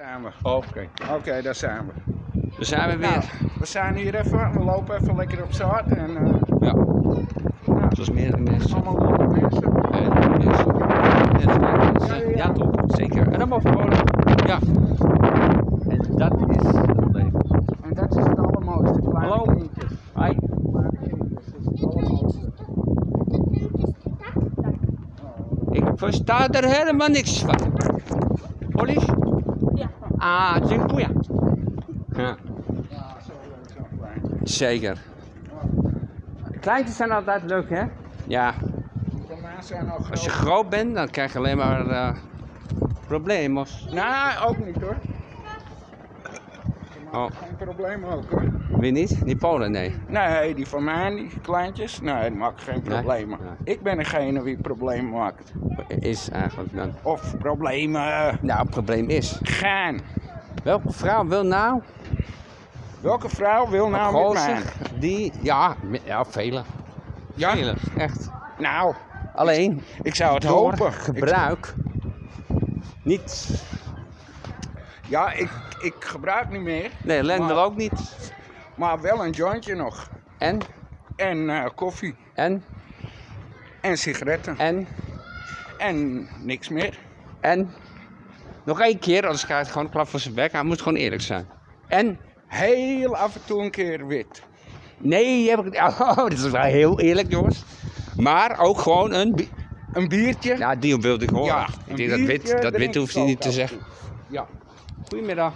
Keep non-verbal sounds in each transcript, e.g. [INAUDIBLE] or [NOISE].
Zijn we. Oké. Oké, daar zijn we. Dan zijn we weer. Nou, we zijn hier even, we lopen even lekker op zaad en eh, Ja, nou, zoals meerdere mensen. allemaal leuke mensen. En mensen. Mensen, ja, mensen. Ja, toch? Zeker. En dan mogen we. Ja. En dat is het leven. En dat is het allermooiste, kleine Hallo. kindjes. Hi. Ik versta er helemaal niks van. Polish? Ja. Ah, dziękuję. Ja, Ja, zo leuk, zo klein. zeker. Kleintjes zijn altijd leuk, hè? Ja. Als je groot. bent, dan krijg je alleen maar eh problemen. Nou, ook niet hoor. Oh, Geen probleem ook hoor. wie niet? Die Polen, nee. Nee, die van mij, die kleintjes, nee, die maken geen problemen. Nee. Ik ben degene die problemen maakt. Is eigenlijk dan. Of problemen Nou, het probleem is. gaan. Welke vrouw wil nou Welke vrouw wil nou met mij? die. Ja, ja vele. Ja? Vele, echt. Nou, Alleen ik zou het hopen. Ik- gebruik niet. ja, ik, ik gebruik niet meer, Nee, Len Maar- wil ook niet. maar wel een jointje nog. En, En eh, koffie. en, En sigaretten. en, En niks meer. en. Nog één keer, anders krijgt hij gewoon een klap voor zijn bek. Hij moet gewoon eerlijk zijn. En, Heel af en toe een keer wit. nee, heb ik, [LAUGHS] oh, dat is wel heel eerlijk, jongens. Maar ook gewoon een. bi- Een biertje. Ja, die wilde ik horen. Ja, ik denk dat wit, dat wit hoeft hij niet te zeggen. toe. Ja. Goedemiddag.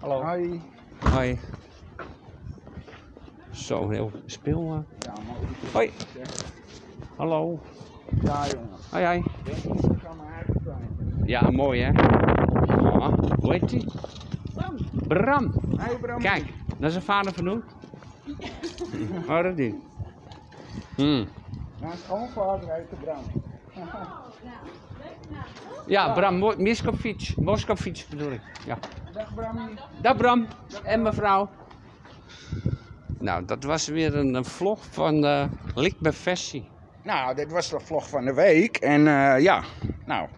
Hallo. Hoi. Hoi. Zo, heel speel. eh. Ja, maar Hoi. Hallo. Ja, jongen. Hoi, hoi. Ja, mooi hè. Ja, hoe heet die? Bram. Hey Bram. Kijk, dat is zijn vader vernoemd. Oh, dat die. Hmm. Schoonvader heet de Bram. Ja, Bram Miskovic. Moskovic bedoel ik. Ja. Dag Bram. Dag Bram en mevrouw. Nou, dat was weer een, een vlog van uh, Likbe Versie. Nou, dit was de vlog van de week. En eh, ja, nou,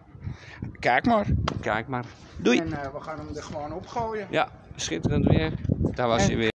kijk maar. Kijk maar. Doei. En eh, we gaan hem er gewoon opgooien. Ja, schitterend weer. Daar was En- hij weer.